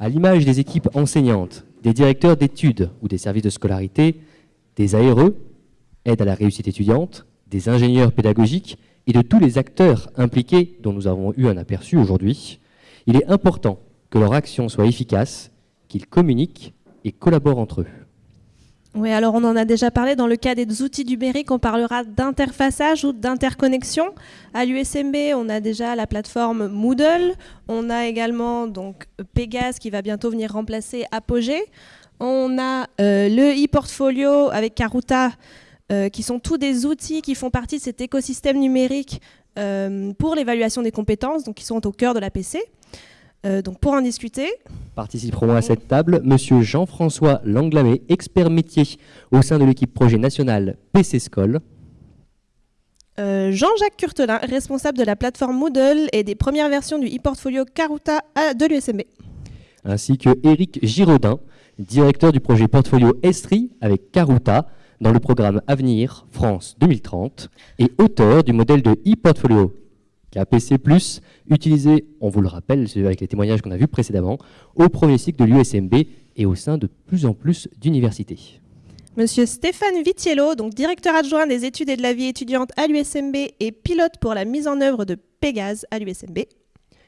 À l'image des équipes enseignantes, des directeurs d'études ou des services de scolarité, des ARE, aide à la réussite étudiante, des ingénieurs pédagogiques et de tous les acteurs impliqués dont nous avons eu un aperçu aujourd'hui, il est important que leur action soit efficace, qu'ils communiquent et collaborent entre eux. Oui, alors on en a déjà parlé. Dans le cas des outils numériques, on parlera d'interfaçage ou d'interconnexion. À l'USMB, on a déjà la plateforme Moodle. On a également donc qui va bientôt venir remplacer Apogée. On a euh, le e-portfolio avec Karuta, euh, qui sont tous des outils qui font partie de cet écosystème numérique euh, pour l'évaluation des compétences, qui sont au cœur de la PC. Euh, donc pour en discuter. Participeront à cette table Monsieur Jean-François Langlamé, expert métier au sein de l'équipe projet national PC Scol. Euh, Jean-Jacques Curtelin, responsable de la plateforme Moodle et des premières versions du e-portfolio Karuta de l'USMB. Ainsi que Éric Giraudin, directeur du projet portfolio Estri avec Karuta dans le programme Avenir France 2030 et auteur du modèle de e-portfolio KPC+, utilisé, on vous le rappelle, avec les témoignages qu'on a vus précédemment, au premier cycle de l'USMB et au sein de plus en plus d'universités. Monsieur Stéphane Vitiello, donc directeur adjoint des études et de la vie étudiante à l'USMB et pilote pour la mise en œuvre de Pégase à l'USMB.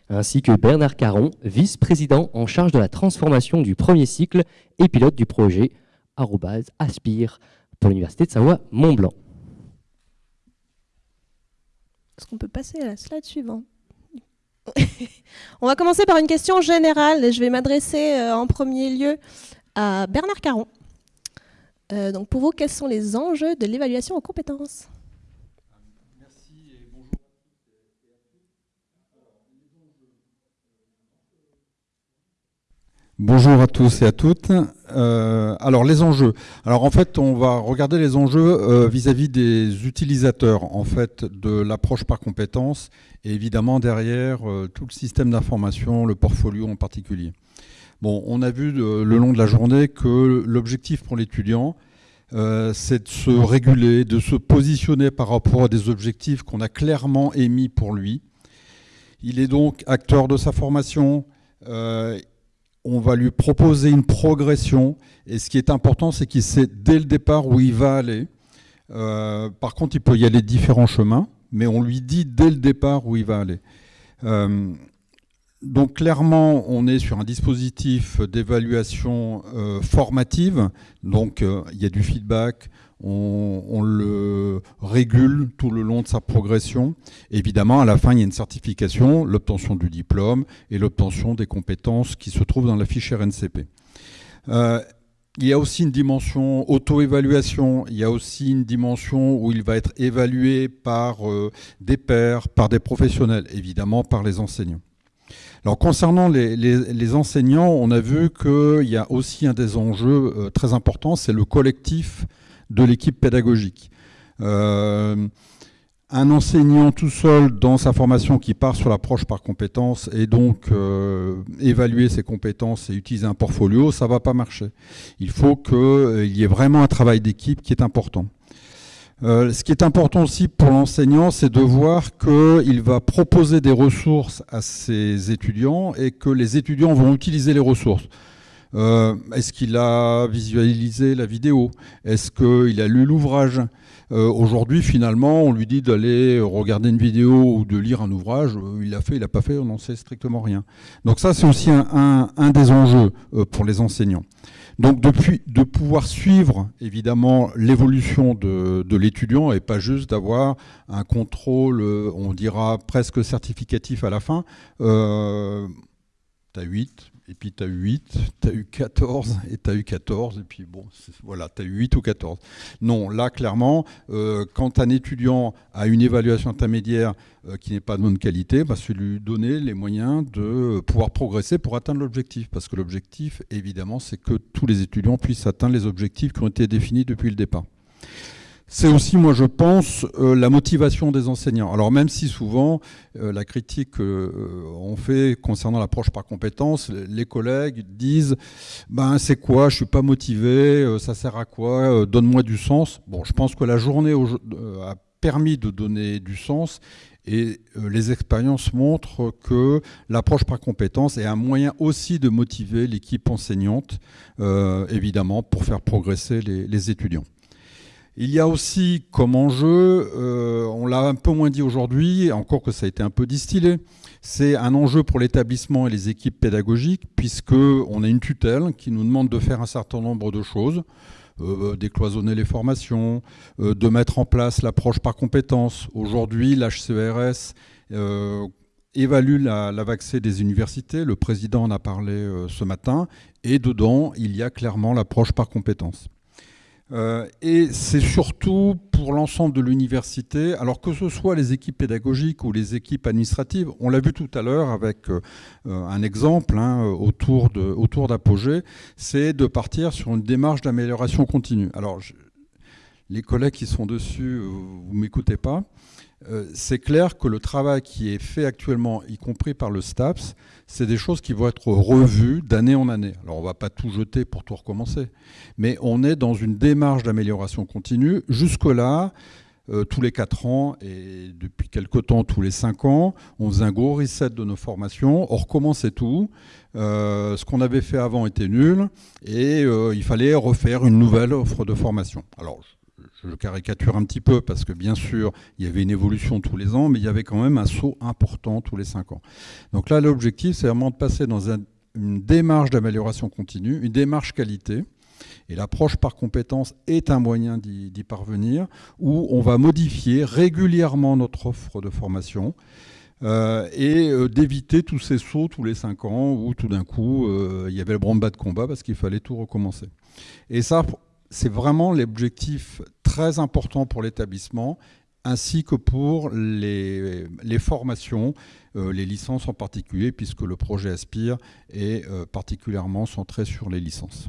Ainsi que Bernard vice-président en charge de la transformation du premier cycle et pilote du projet Aspire pour l'Université de Savoie-Mont-Blanc. Est-ce qu'on peut passer à la slide suivante On va commencer par une question générale. Je vais m'adresser euh, en premier lieu à Bernard Caron. Euh, donc pour vous, quels sont les enjeux de l'évaluation aux compétences? Bonjour à tous et à toutes. Euh, alors les enjeux. Alors en fait, on va regarder les enjeux euh, vis-à-vis des utilisateurs en fait de l'approche par compétences et évidemment derrière euh, tout le système d'information, le portfolio en particulier. Bon, on a vu le long de la journée que l'objectif pour l'étudiant, c'est de se réguler, de se positionner par rapport à des objectifs qu'on a clairement émis pour lui. Il est donc acteur de sa formation on va lui proposer une progression. Et ce qui est important, c'est qu'il sait dès le départ où il va aller. Euh, par contre, il peut y aller différents chemins, mais on lui dit dès le départ où il va aller. Euh, donc clairement, on est sur un dispositif d'évaluation euh, formative. Donc il y a du feedback, on, le régule tout le long de sa progression. Évidemment, à la fin, il y a une certification, l'obtention du diplôme et l'obtention des compétences qui se trouvent dans la fiche RNCP. Euh, il y a aussi une dimension auto-évaluation, il y a aussi une dimension où il va être évalué par euh, des pairs, par des professionnels, évidemment par les enseignants. Alors concernant les, enseignants, on a vu qu'il y a aussi un des enjeux euh, très importants, c'est le collectif de l'équipe pédagogique. Euh, un enseignant tout seul dans sa formation qui part sur l'approche par compétences et donc euh, évaluer ses compétences et utiliser un portfolio, ça ne va pas marcher. Il faut qu'il euh, y ait vraiment un travail d'équipe qui est important. ce qui est important aussi pour l'enseignant, c'est de voir qu'il va proposer des ressources à ses étudiants et que les étudiants vont utiliser les ressources. Euh, est-ce qu'il a visualisé la vidéo? Est-ce qu'il a lu l'ouvrage? Euh, Aujourd'hui, finalement, on lui dit d'aller regarder une vidéo ou de lire un ouvrage. Euh, il l'a fait, il l'a pas fait, on n'en sait strictement rien. Donc ça, c'est aussi un, des enjeux pour les enseignants. Donc depuis, de pouvoir suivre évidemment l'évolution de, l'étudiant et pas juste d'avoir un contrôle, on dira presque certificatif à la fin. Euh, T'as 8, et puis tu as eu 8, tu as eu 14, et tu as eu 14, et puis bon, voilà, tu as eu 8 ou 14. Non, là, clairement, euh, quand un étudiant a une évaluation intermédiaire euh, qui n'est pas de bonne qualité, bah, c'est lui donner les moyens de pouvoir progresser pour atteindre l'objectif. Parce que l'objectif, évidemment, c'est que tous les étudiants puissent atteindre les objectifs qui ont été définis depuis le départ. C'est aussi, moi, je pense, euh, la motivation des enseignants. Alors même si souvent, euh, la critique qu'on euh, fait concernant l'approche par compétence, les collègues disent ben, « c'est quoi, je suis pas motivé, ça sert à quoi, donne-moi du sens ». Bon, je pense que la journée permis de donner du sens et les expériences montrent que l'approche par compétence est un moyen aussi de motiver l'équipe enseignante, évidemment, pour faire progresser les, étudiants. Il y a aussi comme enjeu, euh, on l'a un peu moins dit aujourd'hui, encore que ça a été un peu distillé, c'est un enjeu pour l'établissement et les équipes pédagogiques, puisqu'on a une tutelle qui nous demande de faire un certain nombre de choses. Euh, décloisonner les formations, euh, de mettre en place l'approche par compétences. Aujourd'hui, l'HCRS euh, évalue la, la des universités. Le président en a parlé ce matin. Et dedans, il y a clairement l'approche par compétences. Euh, et c'est surtout pour l'ensemble de l'université, alors que ce soit les équipes pédagogiques ou les équipes administratives, on l'a vu tout à l'heure avec euh, un exemple hein, autour d'Apogée, c'est de partir sur une démarche d'amélioration continue. Alors, les collègues qui sont dessus, vous ne m'écoutez pas, c'est clair que le travail qui est fait actuellement, y compris par le STAPS, c'est des choses qui vont être revues d'année en année. Alors on ne va pas tout jeter pour tout recommencer, mais on est dans une démarche d'amélioration continue. Jusque-là, euh, tous les 4 ans et depuis quelque temps tous les 5 ans, on faisait un gros reset de nos formations, on recommençait tout. Euh, ce qu'on avait fait avant était nul et il fallait refaire une nouvelle offre de formation. Alors je caricature un petit peu parce que bien sûr, il y avait une évolution tous les ans, mais il y avait quand même un saut important tous les cinq ans. Donc là, l'objectif, c'est vraiment de passer dans une démarche d'amélioration continue, une démarche qualité. Et l'approche par compétence est un moyen d'y parvenir, où on va modifier régulièrement notre offre de formation. Euh, et euh, d'éviter tous ces sauts tous les cinq ans où tout d'un coup euh, il y avait le branle-bas de combat parce qu'il fallait tout recommencer. Et ça, c'est vraiment l'objectif très important pour l'établissement ainsi que pour les, formations, euh, les licences en particulier, puisque le projet Aspire est euh, particulièrement centré sur les licences.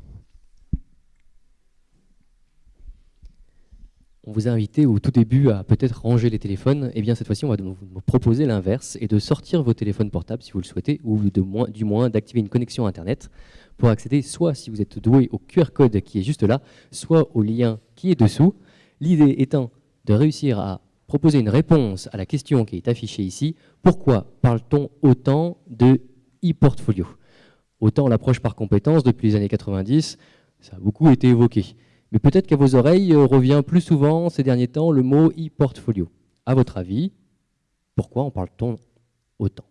On vous a invité au tout début à peut-être ranger les téléphones. Et eh bien cette fois-ci, on va vous proposer l'inverse et de sortir vos téléphones portables si vous le souhaitez, ou du moins d'activer une connexion Internet pour accéder soit si vous êtes doué au QR code qui est juste là, soit au lien qui est dessous. L'idée étant de réussir à proposer une réponse à la question qui est affichée ici. Pourquoi parle-t-on autant de e-portfolio? Autant l'approche par compétence depuis les années 90, ça a beaucoup été évoqué. Mais peut-être qu'à vos oreilles euh, revient plus souvent ces derniers temps le mot e-portfolio. À votre avis, pourquoi en parle-t-on autant?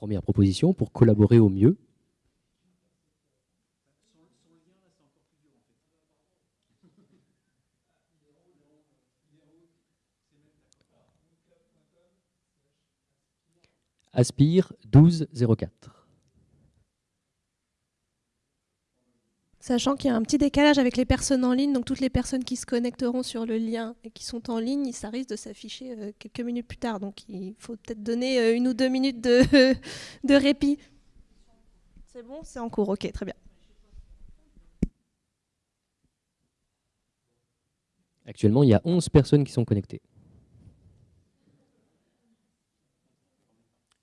Première proposition pour collaborer au mieux. Aspire 1204. Sachant qu'il y a un petit décalage avec les personnes en ligne, donc toutes les personnes qui se connecteront sur le lien et qui sont en ligne, ça risque de s'afficher euh, quelques minutes plus tard. Donc il faut peut-être donner euh, une ou deux minutes de, de répit. C'est bon C'est en cours, ok, très bien. Actuellement, il y a 11 personnes qui sont connectées.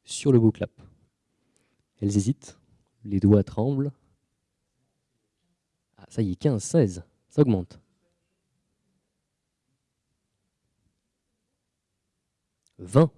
Sur le booklap. Elles hésitent, les doigts tremblent. Ça y est, 15, 16, ça augmente. 20.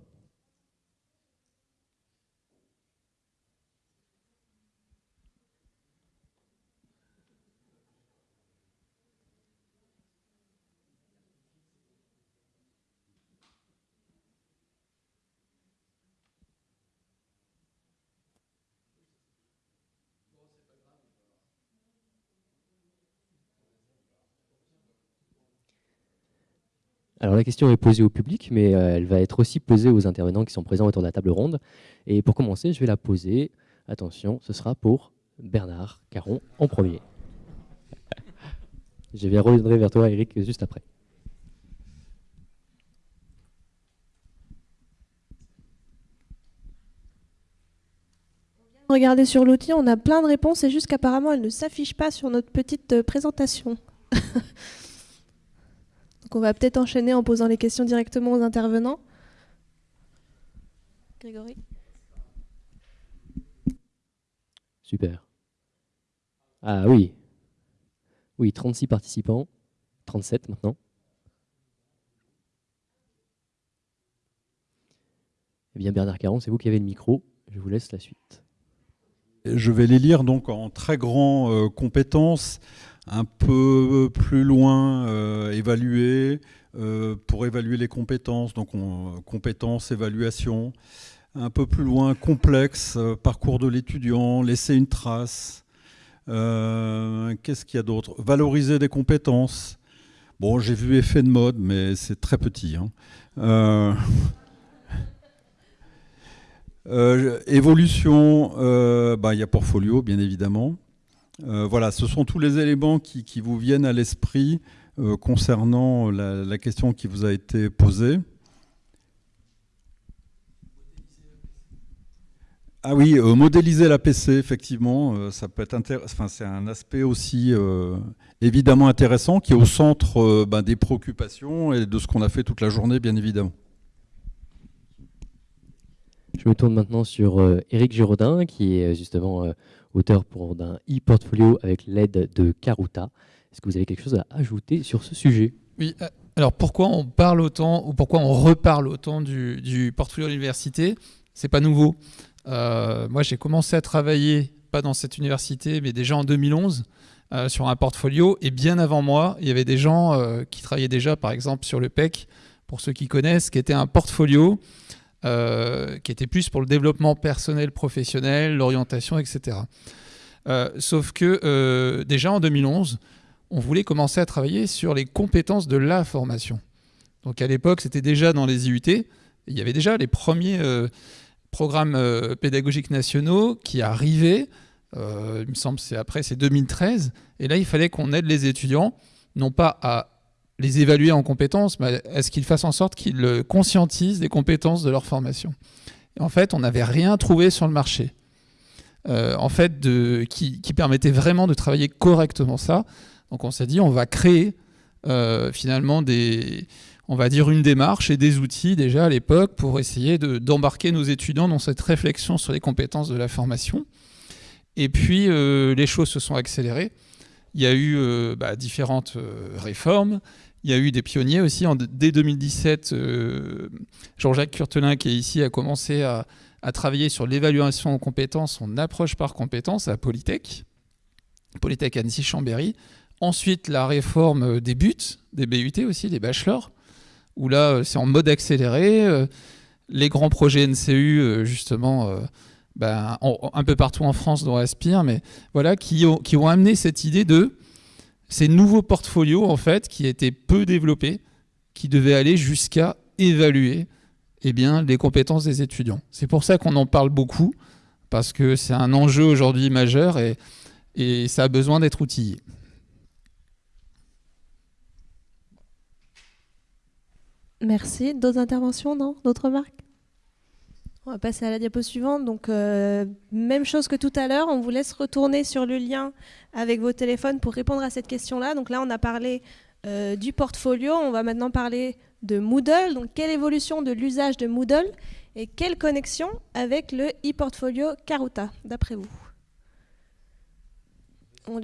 Alors la question est posée au public, mais euh, elle va être aussi posée aux intervenants qui sont présents autour de la table ronde. Et pour commencer, je vais la poser. Attention, ce sera pour Bernard Caron en premier. Je vais reviendrai vers toi, Eric, juste après. Regardez sur l'outil, on a plein de réponses, c'est juste qu'apparemment elles ne s'affichent pas sur notre petite euh, présentation. Donc on va peut-être enchaîner en posant les questions directement aux intervenants. Grégory Super. Ah oui. Oui, 36 participants. 37 maintenant. Eh bien Bernard Caron, c'est vous qui avez le micro. Je vous laisse la suite. Je vais les lire donc en très grand euh, compétences, un peu plus loin euh, évaluer, euh, pour évaluer les compétences, donc compétences, évaluation, un peu plus loin complexe, parcours de l'étudiant, laisser une trace. Qu'est-ce qu'il y a d'autre? Valoriser des compétences. Bon, j'ai vu effet de mode, mais c'est très petit. Hein. Euh, évolution, euh, bah, il y a Portfolio, bien évidemment. Euh, voilà, ce sont tous les éléments qui, vous viennent à l'esprit concernant la, question qui vous a été posée. Ah oui, modéliser la PC, effectivement, ça peut être enfin, c'est un aspect aussi évidemment intéressant qui est au centre bah, des préoccupations et de ce qu'on a fait toute la journée, bien évidemment. Je me tourne maintenant sur euh, Giraudin, qui est euh, justement euh, auteur d'un e-portfolio avec l'aide de Karuta. Est-ce que vous avez quelque chose à ajouter sur ce sujet? Oui. Alors pourquoi on parle autant ou pourquoi on reparle autant du, portfolio de l'université? C'est pas nouveau. moi, j'ai commencé à travailler pas dans cette université, mais déjà en 2011 sur un portfolio. Et bien avant moi, il y avait des gens qui travaillaient déjà, par exemple, sur le PEC, pour ceux qui connaissent, qui était un portfolio euh, qui était plus pour le développement personnel, professionnel, l'orientation, etc. Euh, sauf que euh, déjà en 2011, on voulait commencer à travailler sur les compétences de la formation. Donc à l'époque, c'était déjà dans les IUT, il y avait déjà les premiers programmes pédagogiques nationaux qui arrivaient, il me semble c'est après, c'est 2013, et là il fallait qu'on aide les étudiants, non pas à les évaluer en compétences, mais est-ce qu'ils fassent en sorte qu'ils conscientisent des compétences de leur formation En fait, on n'avait rien trouvé sur le marché. Euh, en fait, qui, permettait vraiment de travailler correctement ça. Donc on s'est dit, on va créer euh, finalement des, on va dire une démarche et des outils déjà à l'époque pour essayer d'embarquer nos étudiants dans cette réflexion sur les compétences de la formation. Et puis euh, les choses se sont accélérées. Il y a eu bah, différentes réformes. Il y a eu des pionniers aussi. En, dès 2017, euh, Jean-Jacques Curtelin, qui est ici, a commencé à, travailler sur l'évaluation en compétences, son approche par compétences à Polytech, Polytech Annecy-Chambéry. Ensuite, la réforme des buts, des BUT aussi, des bachelors, où là, euh, c'est en mode accéléré. Euh, les grands projets NCU, justement, ben, un peu partout en France, dont Aspire, mais voilà, qui ont, qui ont amené cette idée de ces nouveaux portfolios en fait qui étaient peu développés, qui devaient aller jusqu'à évaluer eh bien, les compétences des étudiants. C'est pour ça qu'on en parle beaucoup, parce que c'est un enjeu aujourd'hui majeur et, et ça a besoin d'être outillé. Merci. D'autres interventions, non? D'autres remarques? On va passer à la diapo suivante. Donc, euh, même chose que tout à l'heure, on vous laisse retourner sur le lien avec vos téléphones pour répondre à cette question-là. Donc là, on a parlé euh, du portfolio. On va maintenant parler de Moodle. Donc, quelle évolution de l'usage de Moodle et quelle connexion avec le e-portfolio Karuta, d'après vous? On...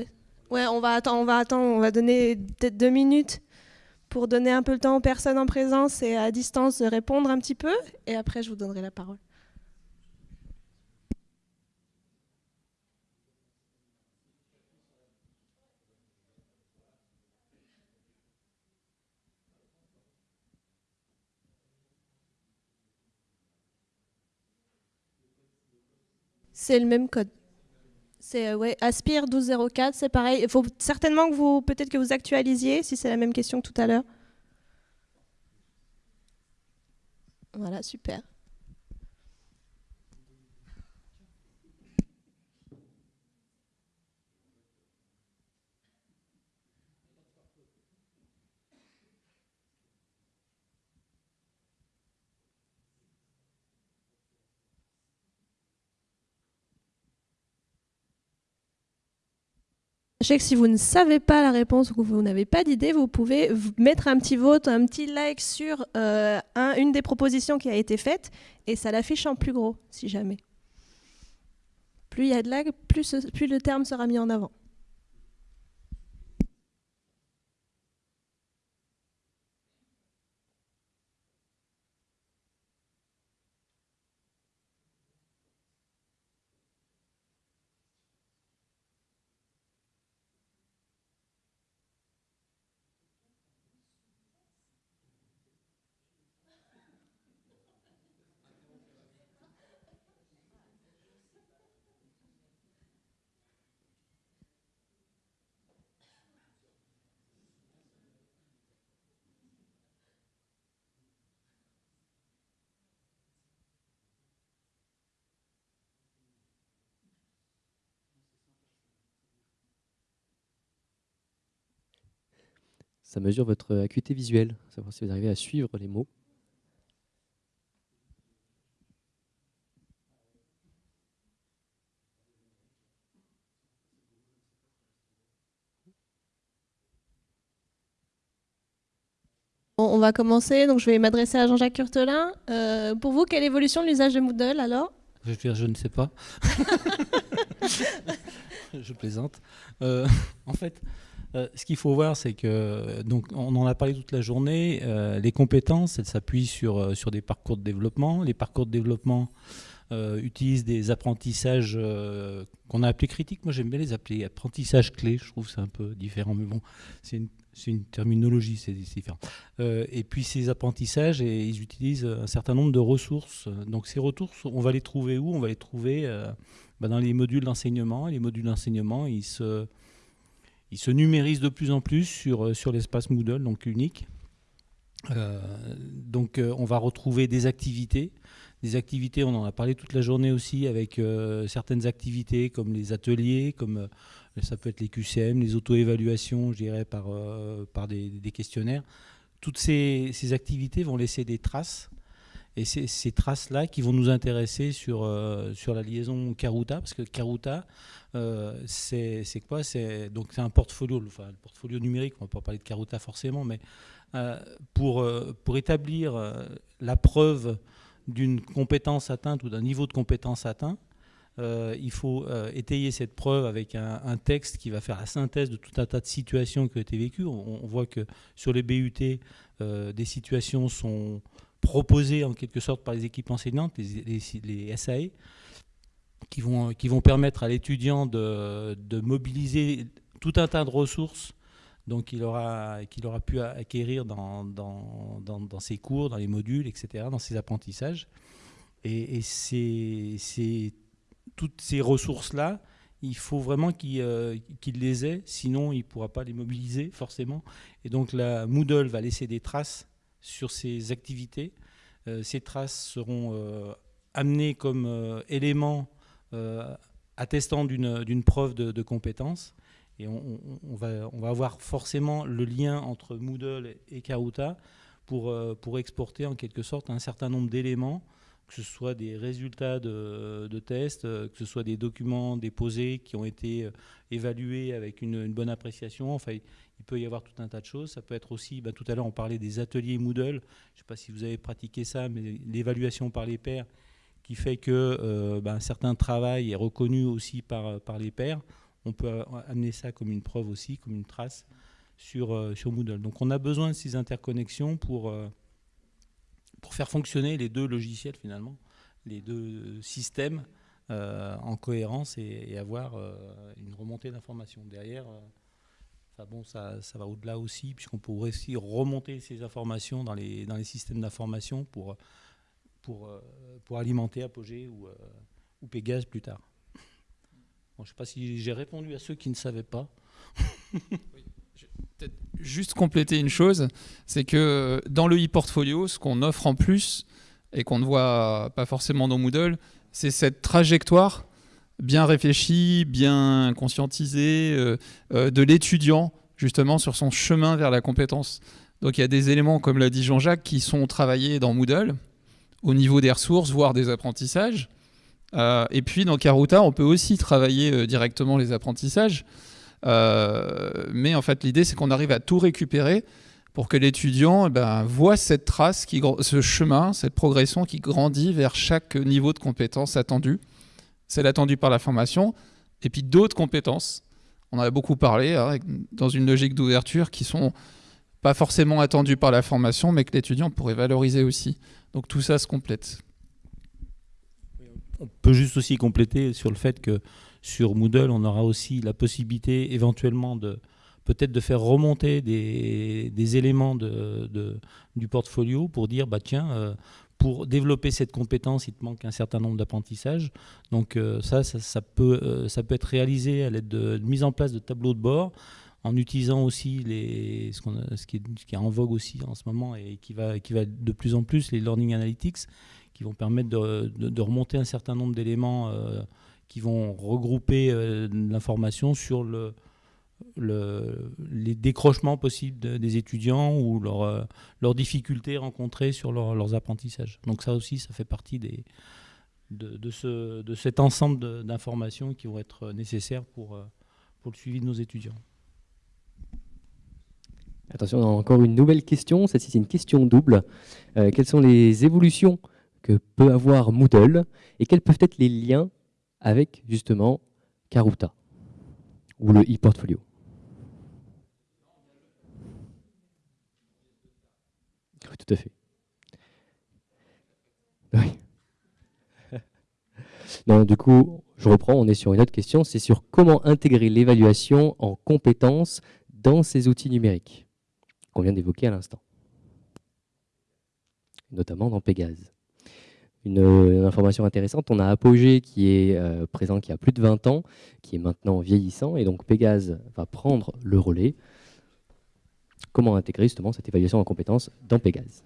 On va attendre, on va attendre, on va donner peut-être deux minutes pour donner un peu le temps aux personnes en présence et à distance de répondre un petit peu. Et après, je vous donnerai la parole. C'est le même code. C'est euh, ouais, Aspire 1204, c'est pareil. Il faut certainement que vous, peut-être que vous actualisiez, si c'est la même question que tout à l'heure. Voilà, super. Sachez que si vous ne savez pas la réponse ou que vous n'avez pas d'idée, vous pouvez mettre un petit vote, un petit like sur euh, une des propositions qui a été faite et ça l'affiche en plus gros, si jamais. Plus il y a de lag, plus, plus le terme sera mis en avant. Ça mesure votre acuité visuelle, savoir si vous arrivez à suivre les mots. on va commencer. Donc, je vais m'adresser à Jean-Jacques Curtelin. Euh, pour vous, quelle évolution de l'usage de Moodle alors? Je, dire, je ne sais pas. je plaisante. Euh, en fait, euh, ce qu'il faut voir, c'est que, donc, on en a parlé toute la journée, euh, les compétences, elles s'appuient sur, euh, sur des parcours de développement. Les parcours de développement utilisent des apprentissages qu'on a appelés critiques. Moi, j'aime bien les appeler apprentissages clés. Je trouve que c'est un peu différent, mais bon, c'est une, une, terminologie, c'est différent. et puis, ces apprentissages, ils utilisent un certain nombre de ressources. Donc, ces ressources, on va les trouver où? On va les trouver bah, dans les modules d'enseignement. Les modules d'enseignement, ils se il se numérise de plus en plus sur, euh, sur l'espace Moodle, donc unique. Euh, donc euh, on va retrouver des activités. Des activités, on en a parlé toute la journée aussi, avec certaines activités comme les ateliers, comme ça peut être les QCM, les auto-évaluations, je dirais, par, par des, questionnaires. Toutes ces, ces, activités vont laisser des traces et c'est ces traces-là qui vont nous intéresser sur, euh, sur la liaison Karuta, parce que Karuta, euh, c'est quoi? C'est un portfolio, enfin, portfolio numérique, on ne va pas parler de Karuta forcément, mais euh, pour, pour établir la preuve d'une compétence atteinte ou d'un niveau de compétence atteint, il faut étayer cette preuve avec un, texte qui va faire la synthèse de tout un tas de situations qui ont été vécues. On voit que sur les BUT, des situations sont proposés en quelque sorte par les équipes enseignantes, les, les, SAE, qui vont, qui vont permettre à l'étudiant de, de, mobiliser tout un tas de ressources donc il aura, qu'il aura pu acquérir dans, dans, dans, ses cours, dans les modules, etc., dans ses apprentissages. Et, et toutes ces ressources-là, il faut vraiment qu'il, euh, qu'il les ait, sinon il ne pourra pas les mobiliser forcément. Et donc la Moodle va laisser des traces sur ces activités. Euh, ces traces seront euh, amenées comme euh, éléments attestant d'une preuve de, compétence. Et on, va, on, va, avoir forcément le lien entre Moodle et Karuta pour, pour exporter en quelque sorte un certain nombre d'éléments que ce soit des résultats de, tests, euh, que ce soit des documents déposés qui ont été euh, évalués avec une, bonne appréciation. Enfin, il peut y avoir tout un tas de choses. Ça peut être aussi, bah, tout à l'heure on parlait des ateliers Moodle, je ne sais pas si vous avez pratiqué ça, mais l'évaluation par les pairs qui fait que euh, bah, un certain travail est reconnu aussi par, par les pairs. On peut amener ça comme une preuve aussi, comme une trace sur Moodle. Donc on a besoin de ces interconnexions pour pour faire fonctionner les deux logiciels finalement, les deux systèmes euh, en cohérence et, avoir euh, une remontée d'informations. Derrière, euh, bon, ça, va au-delà aussi, puisqu'on pourrait aussi remonter ces informations dans les, dans les systèmes d'information pour, pour, pour alimenter Apogée ou, ou Pégase plus tard. je ne sais pas si j'ai répondu à ceux qui ne savaient pas. juste compléter une chose, c'est que dans le e-portfolio, ce qu'on offre en plus et qu'on ne voit pas forcément dans Moodle, c'est cette trajectoire bien réfléchie, bien conscientisée euh, euh, de l'étudiant justement sur son chemin vers la compétence. Donc il y a des éléments, comme l'a dit Jean-Jacques, qui sont travaillés dans Moodle au niveau des ressources, voire des apprentissages. Euh, et puis dans Karuta, on peut aussi travailler directement les apprentissages. Mais en fait, l'idée, c'est qu'on arrive à tout récupérer pour que l'étudiant eh ben, voit cette trace, ce chemin, cette progression qui grandit vers chaque niveau de compétence attendu. Celle attendue par la formation, et puis d'autres compétences. On en a beaucoup parlé, hein, dans une logique d'ouverture, qui sont pas forcément attendues par la formation, mais que l'étudiant pourrait valoriser aussi. Donc tout ça se complète. On peut juste aussi compléter sur le fait que sur Moodle, on aura aussi la possibilité éventuellement de, peut-être de faire remonter des, éléments de, du portfolio pour dire, bah tiens, euh, pour développer cette compétence, il te manque un certain nombre d'apprentissages. Donc euh, ça, ça, peut, euh, ça peut être réalisé à l'aide de, mise en place de tableaux de bord, en utilisant aussi les, ce, ce, qui est, en vogue aussi en ce moment et qui va, qui va de plus en plus, les Learning Analytics, qui vont permettre de, remonter un certain nombre d'éléments qui vont regrouper l'information sur le, le, les décrochements possibles des étudiants ou euh, leurs difficultés rencontrées sur leurs apprentissages. Donc ça aussi, ça fait partie de, ce, de cet ensemble d'informations qui vont être nécessaires pour, euh, pour le suivi de nos étudiants. Attention, on a encore une nouvelle question. Celle-ci, c'est une question double. Euh, quelles sont les évolutions que peut avoir Moodle et quels peuvent être les liens avec justement Karuta ou le e-portfolio. tout à fait. Oui. Non, du coup, je reprends, on est sur une autre question, c'est sur comment intégrer l'évaluation en compétences dans ces outils numériques qu'on vient d'évoquer à l'instant, notamment dans Pégase une, information intéressante. On a Apogée qui est euh, présent qui a plus de 20 ans, qui est maintenant vieillissant, et donc Pégase va prendre le relais. Comment intégrer justement cette évaluation en compétences dans Pégase?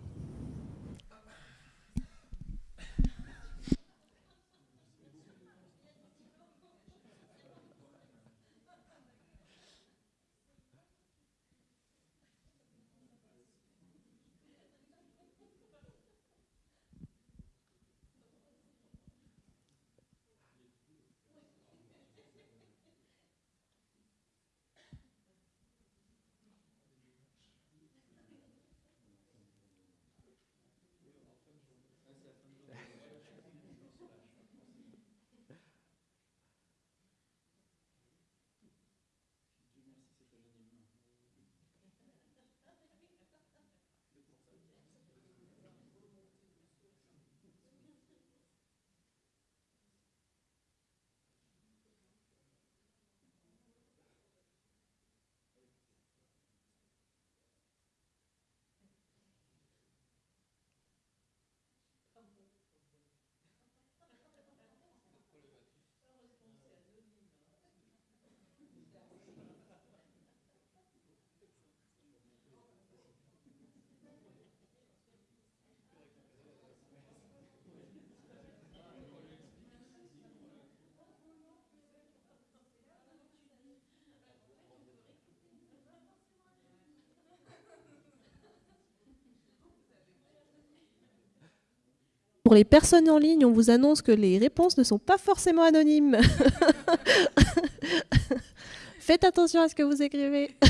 Pour les personnes en ligne, on vous annonce que les réponses ne sont pas forcément anonymes. Faites attention à ce que vous écrivez.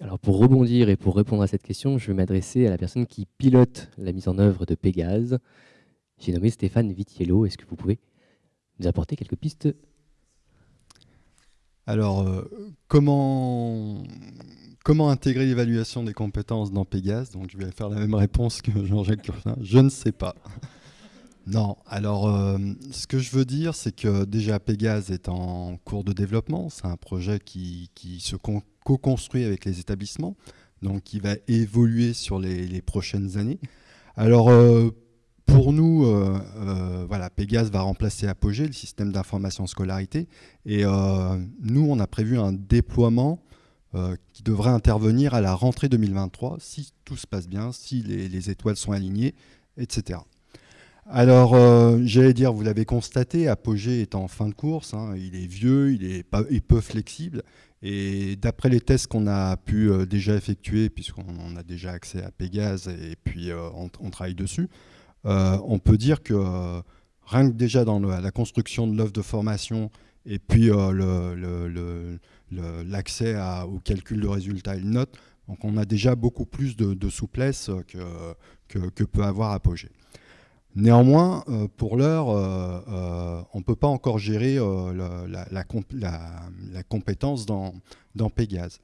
Alors pour rebondir et pour répondre à cette question, je vais m'adresser à la personne qui pilote la mise en œuvre de Pégase, j'ai nommé Stéphane Vitiello. Est-ce que vous pouvez nous apporter quelques pistes? Alors, euh, comment, comment intégrer l'évaluation des compétences dans Pégase? Donc, je vais faire la même réponse que Jean-Jacques Curtin. Je ne sais pas. Non, alors euh, ce que je veux dire, c'est que déjà Pégase est en cours de développement. C'est un projet qui, se co-construit avec les établissements, donc qui va évoluer sur les, prochaines années. Alors, euh, pour nous, euh, euh, voilà, Pégase va remplacer Apogée, le système d'information scolarité. Et euh, nous, on a prévu un déploiement qui devrait intervenir à la rentrée 2023, si tout se passe bien, si les, étoiles sont alignées, etc. Alors, j'allais dire, vous l'avez constaté, Apogée est en fin de course, hein, il est vieux, il est, peu flexible, Et d'après les tests qu'on a pu déjà effectuer, puisqu'on a déjà accès à Pégase et puis on, travaille dessus, on peut dire que rien que déjà dans la construction de l'œuvre de formation et puis l'accès au calcul de résultats et de notes, donc on a déjà beaucoup plus de, souplesse que, peut avoir Apogée. Néanmoins, euh, pour l'heure, euh, euh, on ne peut pas encore gérer la, compétence dans, dans Pégase.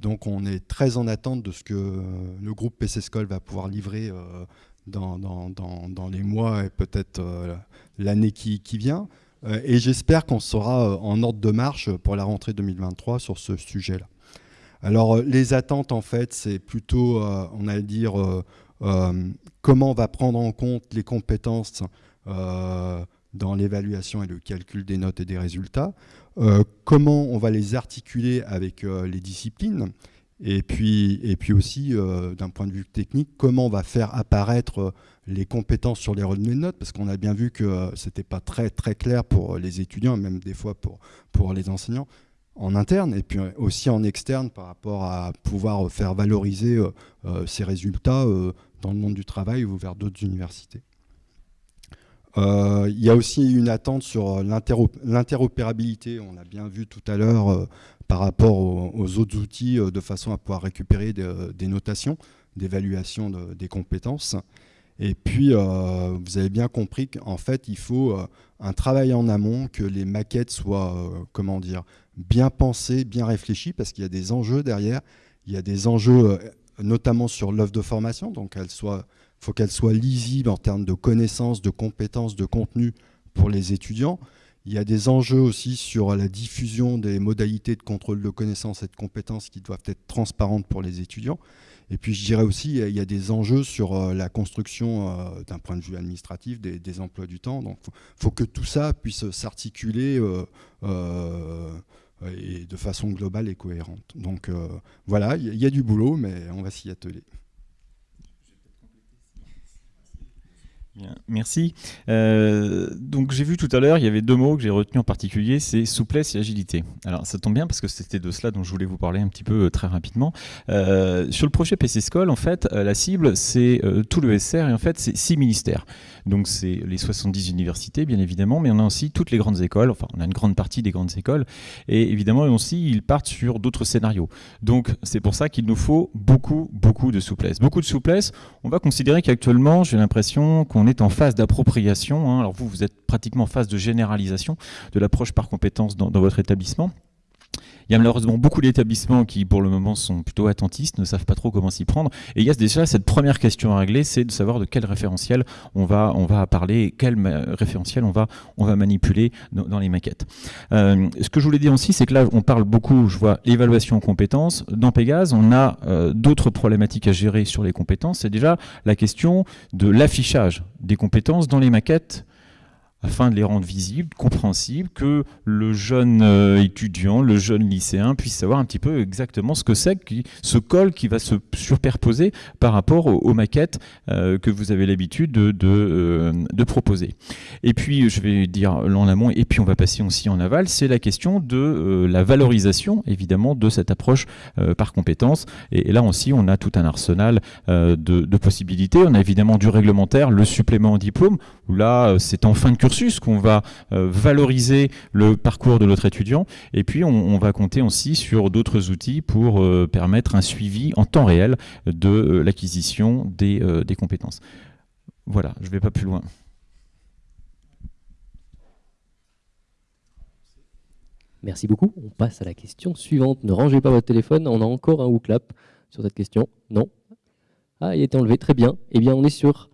donc on est très en attente de ce que le groupe PC School va pouvoir livrer dans, les mois et peut-être l'année qui, vient. et j'espère qu'on sera en ordre de marche pour la rentrée 2023 sur ce sujet-là. Alors les attentes, en fait, c'est plutôt, on a dire, euh, comment on va prendre en compte les compétences euh, dans l'évaluation et le calcul des notes et des résultats, euh, comment on va les articuler avec les disciplines, et puis, et puis aussi, d'un point de vue technique, comment on va faire apparaître les compétences sur les retenues de notes, parce qu'on a bien vu que ce n'était pas très, très clair pour les étudiants, même des fois pour, pour les enseignants, en interne et puis aussi en externe par rapport à pouvoir faire valoriser euh, euh, ces résultats euh, dans le monde du travail ou vers d'autres universités. il y a aussi une attente sur l'interopérabilité, on l'a bien vu tout à l'heure par rapport aux, autres outils de façon à pouvoir récupérer des, notations d'évaluation des compétences. Et puis, vous avez bien compris qu'en fait, il faut un travail en amont, que les maquettes soient, comment dire, bien pensé, bien réfléchi, parce qu'il y a des enjeux derrière. Il y a des enjeux euh, notamment sur l'œuvre de formation, donc il faut qu'elle soit lisible en termes de connaissances, de compétences, de contenu pour les étudiants. Il y a des enjeux aussi sur la diffusion des modalités de contrôle de connaissances et de compétences qui doivent être transparentes pour les étudiants. Et puis je dirais aussi, il y a des enjeux sur euh, la construction euh, d'un point de vue administratif des, emplois du temps. Donc il faut, que tout ça puisse s'articuler et de façon globale et cohérente. Donc euh, voilà, il y, a du boulot, mais on va s'y atteler. Merci. Euh, donc j'ai vu tout à l'heure, il y avait deux mots que j'ai retenus en particulier, c'est souplesse et agilité. Alors ça tombe bien parce que c'était de cela dont je voulais vous parler un petit peu euh, très rapidement. Euh, sur le projet PC School, en fait, la cible c'est tout le SR et en fait c'est six ministères. Donc c'est les 70 universités bien évidemment, mais on a aussi toutes les grandes écoles, enfin on a une grande partie des grandes écoles, et évidemment aussi ils partent sur d'autres scénarios. Donc c'est pour ça qu'il nous faut beaucoup, beaucoup de souplesse. Beaucoup de souplesse, on va considérer qu'actuellement j'ai l'impression qu'on est en phase d'appropriation. Hein. Alors vous, vous êtes pratiquement en phase de généralisation de l'approche par compétence dans votre établissement. Il y a malheureusement beaucoup d'établissements qui, pour le moment, sont plutôt attentistes, ne savent pas trop comment s'y prendre. Et il y a déjà cette première question à régler, c'est de savoir de quel référentiel on va, parler, quel référentiel on va, on va manipuler dans, les maquettes. Euh, ce que je voulais dire aussi, c'est que là, on parle beaucoup, je vois, évaluation compétences. Dans Pégase, on a euh, d'autres problématiques à gérer sur les compétences. C'est déjà la question de l'affichage des compétences dans les maquettes afin de les rendre visibles, compréhensibles, que le jeune euh, étudiant, le jeune lycéen puisse savoir un petit peu exactement ce que c'est, ce col qui va se superposer par rapport aux, maquettes euh, que vous avez l'habitude de, euh, de, proposer. Et puis, je vais dire en amont, et puis on va passer aussi en aval, c'est la question de la valorisation, évidemment, de cette approche par compétence. Et, là aussi, on a tout un arsenal de, de possibilités. On a évidemment du réglementaire, le supplément en diplôme, où là, c'est en fin de cursus qu'on va euh, valoriser le parcours de notre étudiant et puis on, va compter aussi sur d'autres outils pour euh, permettre un suivi en temps réel de euh, l'acquisition des, compétences. Voilà, je ne vais pas plus loin. Merci beaucoup. On passe à la question suivante. Ne rangez pas votre téléphone. On a encore un clap sur cette question. Non Ah, il a été enlevé. Très bien. Eh bien, on est sur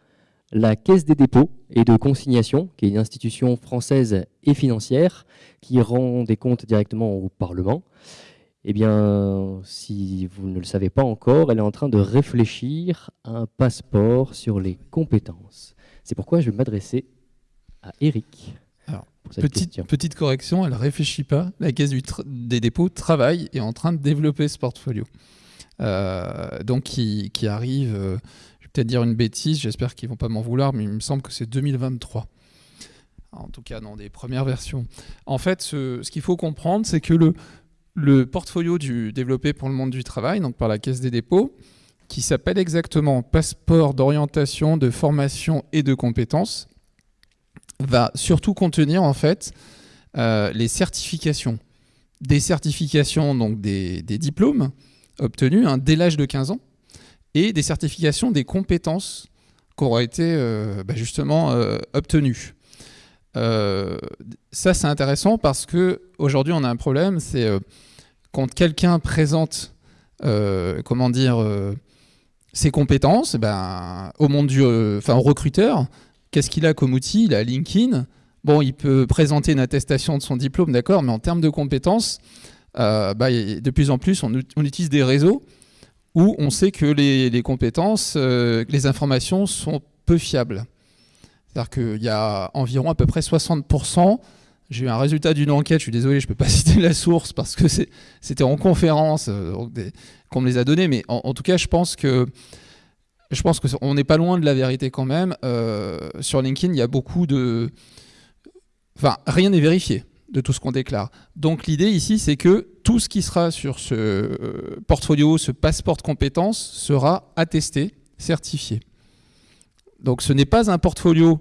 la Caisse des dépôts et de consignation, qui est une institution française et financière qui rend des comptes directement au Parlement. Eh bien, si vous ne le savez pas encore, elle est en train de réfléchir à un passeport sur les compétences. C'est pourquoi je vais m'adresser à Eric. petite, petite correction, elle ne réfléchit pas. La Caisse des dépôts travaille et est en train de développer ce portfolio. Euh, donc, qui, arrive... Euh, peut-être dire une bêtise, j'espère qu'ils vont pas m'en vouloir, mais il me semble que c'est 2023. En tout cas, dans des premières versions. En fait, ce, qu'il faut comprendre, c'est que le, le portfolio du, développé pour le monde du travail, donc par la Caisse des dépôts, qui s'appelle exactement Passeport d'orientation, de formation et de compétences, va surtout contenir en fait euh, les certifications. Des certifications, donc des, diplômes obtenus hein, dès l'âge de 15 ans, et des certifications des compétences qui auraient été euh, bah, justement euh, obtenues. ça, c'est intéressant parce que aujourd'hui, on a un problème, c'est quand quelqu'un présente, comment dire, ses compétences, ben, au monde du, enfin, recruteur, qu'est-ce qu'il a comme outil? Il a LinkedIn. Bon, il peut présenter une attestation de son diplôme, d'accord, mais en termes de compétences, euh, bah, de plus en plus, on, utilise des réseaux où on sait que les, compétences, euh, les informations sont peu fiables. C'est-à-dire qu'il y a environ à peu près 60%. J'ai eu un résultat d'une enquête, je suis désolé, je ne peux pas citer la source parce que c'était en conférence euh, qu'on me les a donnés, mais en, tout cas, je pense que je pense qu'on n'est pas loin de la vérité quand même. sur LinkedIn, il y a beaucoup de, Enfin, rien n'est vérifié de tout ce qu'on déclare. Donc l'idée ici, c'est que tout ce qui sera sur ce euh, portfolio, ce passeport de compétences, sera attesté, certifié. Donc ce n'est pas un portfolio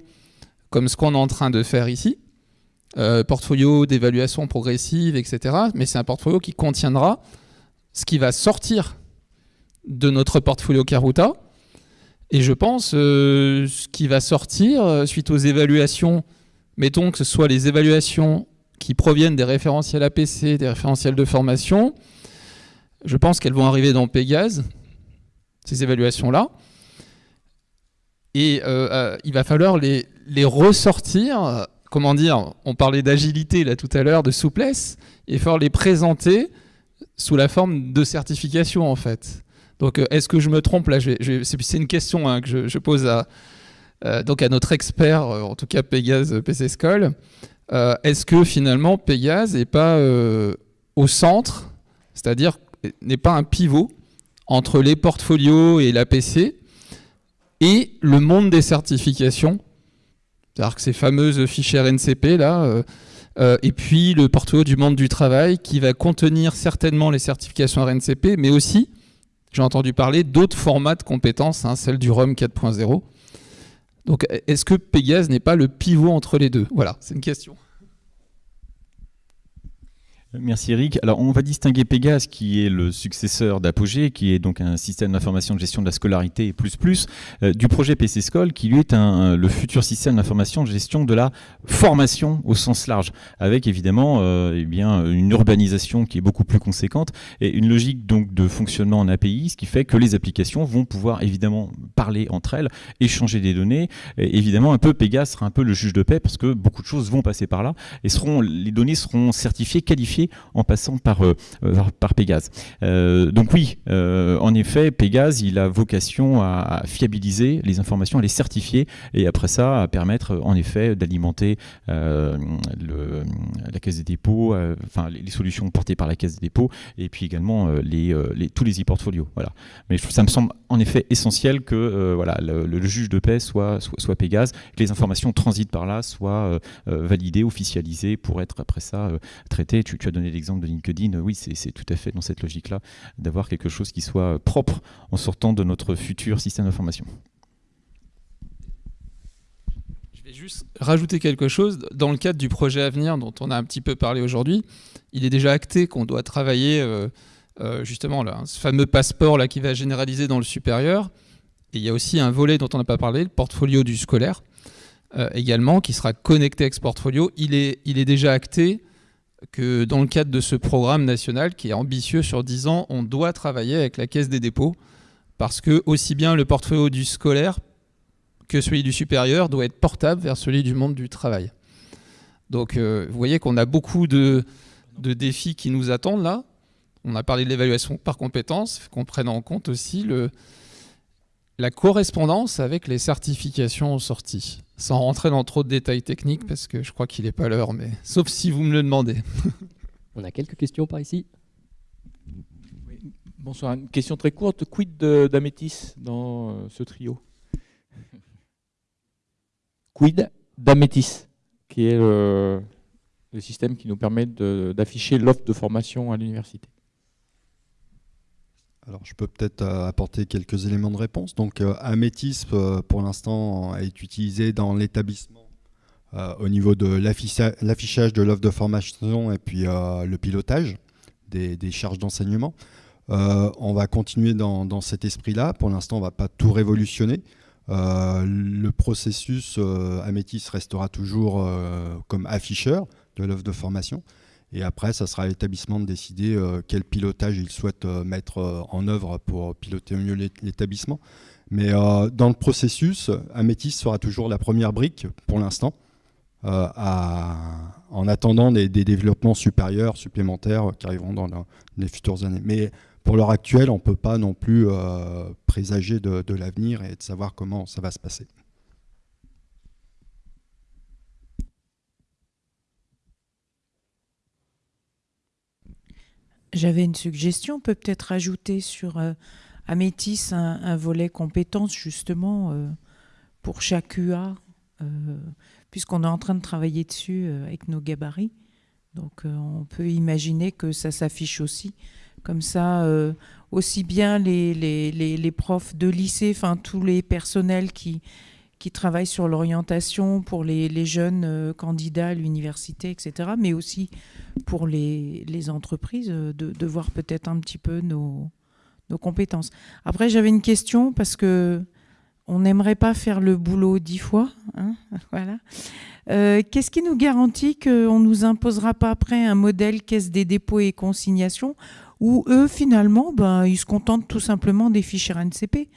comme ce qu'on est en train de faire ici, euh, portfolio d'évaluation progressive, etc. Mais c'est un portfolio qui contiendra ce qui va sortir de notre portfolio Karuta. Et je pense euh, ce qui va sortir suite aux évaluations mettons que ce soit les évaluations qui proviennent des référentiels APC, des référentiels de formation, je pense qu'elles vont arriver dans Pégase, ces évaluations-là. Et euh, euh, il va falloir les, ressortir, comment dire, on parlait d'agilité là tout à l'heure, de souplesse, et falloir les présenter sous la forme de certification en fait. Donc euh, est-ce que je me trompe là? C'est une question hein, que je pose à, donc à notre expert, en tout cas Pégase PC School, est-ce que finalement Pégase n'est pas au centre, c'est-à-dire n'est pas un pivot entre les portfolios et l'APC et le monde des certifications, c'est-à-dire que ces fameuses fichiers NCP là, et puis le portfolio du monde du travail qui va contenir certainement les certifications RNCP, mais aussi, j'ai entendu parler d'autres formats de compétences, hein, celle du ROM 4.0. Donc est-ce que Pégase n'est pas le pivot entre les deux? Voilà, c'est une question. Merci Eric. Alors on va distinguer Pégase qui est le successeur d'Apogée, qui est donc un système d'information de gestion de la scolarité plus plus, euh, du projet PC School qui lui est un, le futur système d'information de gestion de la formation au sens large, avec évidemment euh, eh bien, une urbanisation qui est beaucoup plus conséquente et une logique donc de fonctionnement en API, ce qui fait que les applications vont pouvoir évidemment parler entre elles, échanger des données. Et évidemment un peu Pégase sera un peu le juge de paix parce que beaucoup de choses vont passer par là et seront, les données seront certifiées, qualifiées en passant par, euh, euh, par Pégase. Euh, donc oui, en effet, Pégase, il a vocation à, fiabiliser les informations, à les certifier, et après ça, à permettre en effet d'alimenter la Caisse des dépôts, enfin les, solutions portées par la Caisse des dépôts, et puis également tous les e-portfolios. Voilà. Mais ça me semble en effet essentiel que voilà, le, juge de paix soit, soit, Pégase, que les informations transitent par là, soient validées, officialisées pour être après ça traitées. Tu, tu donné l'exemple de LinkedIn, oui, c'est tout à fait dans cette logique-là, d'avoir quelque chose qui soit propre en sortant de notre futur système d'information. Je vais juste rajouter quelque chose. Dans le cadre du projet à venir dont on a un petit peu parlé aujourd'hui, il est déjà acté qu'on doit travailler euh, euh, justement là, ce fameux passeport là, qui va généraliser dans le supérieur. Et il y a aussi un volet dont on n'a pas parlé, le portfolio du scolaire, euh, également, qui sera connecté avec ce portfolio. Il est, il est déjà acté que dans le cadre de ce programme national qui est ambitieux sur 10 ans, on doit travailler avec la Caisse des dépôts parce que aussi bien le portfolio du scolaire que celui du supérieur doit être portable vers celui du monde du travail. Donc euh, vous voyez qu'on a beaucoup de, défis qui nous attendent là. On a parlé de l'évaluation par compétences, qu'on prenne en compte aussi le, la correspondance avec les certifications sorties sans rentrer dans trop de détails techniques, parce que je crois qu'il n'est pas l'heure, mais sauf si vous me le demandez. On a quelques questions par ici. Bonsoir, une question très courte. Quid d'Amétis dans euh, ce trio? Quid d'Amétis, qui est le système qui nous permet d'afficher l'offre de formation à l'université. Je peux peut-être euh, apporter quelques éléments de réponse. Donc, euh, Amétis, euh, pour l'instant, est utilisé dans l'établissement au niveau de l'affichage de l'offre de formation et puis le pilotage des, charges d'enseignement. on va continuer dans, cet esprit-là. Pour l'instant, on ne va pas tout révolutionner. le processus Amétis restera toujours comme afficheur de l'offre de formation. Et après, ça sera à l'établissement de décider euh, quel pilotage il souhaite euh, mettre euh, en œuvre pour piloter mieux l'établissement. Mais dans le processus, Amétis sera toujours la première brique pour l'instant, en attendant des, développements supérieurs, supplémentaires qui arriveront dans, les futures années. Mais pour l'heure actuelle, on ne peut pas non plus présager de l'avenir et de savoir comment ça va se passer. J'avais une suggestion, peut être ajouter sur euh, Amétis un, volet compétences justement euh, pour chaque UA, euh, puisqu'on est en train de travailler dessus avec nos gabarits. Donc on peut imaginer que ça s'affiche aussi. Comme ça, aussi bien les, profs de lycée, enfin tous les personnels qui, qui travaillent sur l'orientation pour les, jeunes euh, candidats à l'université, etc., mais aussi pour les, entreprises, euh, de, voir peut-être un petit peu nos, compétences. Après, j'avais une question parce que on n'aimerait pas faire le boulot dix fois. Hein, voilà. Euh, qu'est-ce qui nous garantit qu'on ne nous imposera pas après un modèle caisse des dépôts et consignations où eux, finalement, ben, ils se contentent tout simplement des fichiers RNCP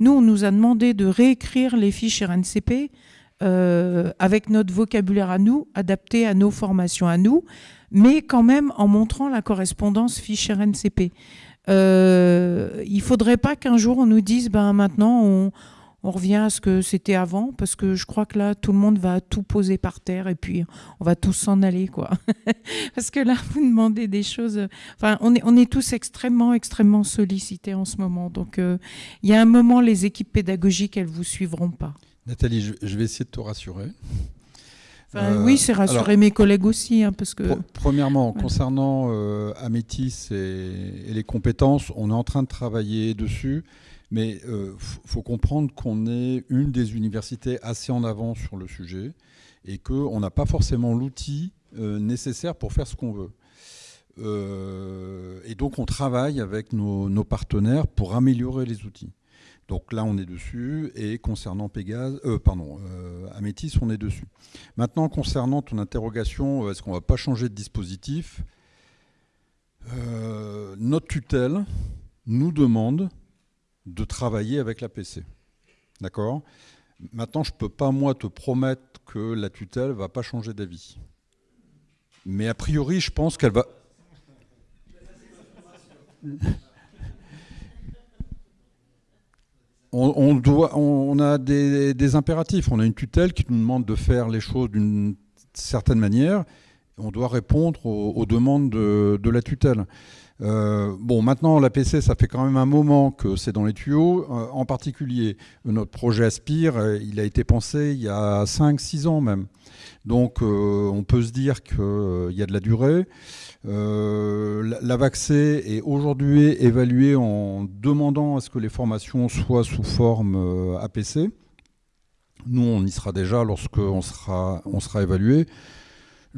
nous, on nous a demandé de réécrire les fiches RNCP euh, avec notre vocabulaire à nous, adapté à nos formations à nous, mais quand même en montrant la correspondance fiche RNCP. Euh, il ne faudrait pas qu'un jour on nous dise ben, maintenant on, on revient à ce que c'était avant, parce que je crois que là, tout le monde va tout poser par terre et puis on va tous s'en aller, quoi. parce que là, vous demandez des choses. Enfin, on est, on est tous extrêmement, extrêmement sollicités en ce moment. Donc, euh, il y a un moment, les équipes pédagogiques, elles vous suivront pas. Nathalie, je vais essayer de te rassurer. Enfin, oui, c'est rassurer mes collègues aussi, hein, parce que. premièrement, concernant euh, Amétis et, les compétences, on est en train de travailler dessus. Mais il euh, faut comprendre qu'on est une des universités assez en avant sur le sujet et qu'on n'a pas forcément l'outil euh, nécessaire pour faire ce qu'on veut. Euh, et donc on travaille avec nos, partenaires pour améliorer les outils. Donc là on est dessus et concernant Pégase, pardon, Amétis on est dessus. Maintenant concernant ton interrogation, est-ce qu'on ne va pas changer de dispositif? Notre tutelle nous demande de travailler avec la PC. D'accord? Maintenant, je ne peux pas, moi, te promettre que la tutelle ne va pas changer d'avis. Mais a priori, je pense qu'elle va... On, a des, impératifs. On a une tutelle qui nous demande de faire les choses d'une certaine manière. On doit répondre aux, demandes de la tutelle. Euh, bon, maintenant, la PC, ça fait quand même un moment que c'est dans les tuyaux. Euh, en particulier, notre projet Aspire, euh, il a été pensé il y a 5-6 ans même. Donc, on peut se dire qu'il y a de la durée. L'AVAXé est aujourd'hui évalué en demandant à ce que les formations soient sous forme APC. Nous, on y sera déjà lorsqu'on on sera évalué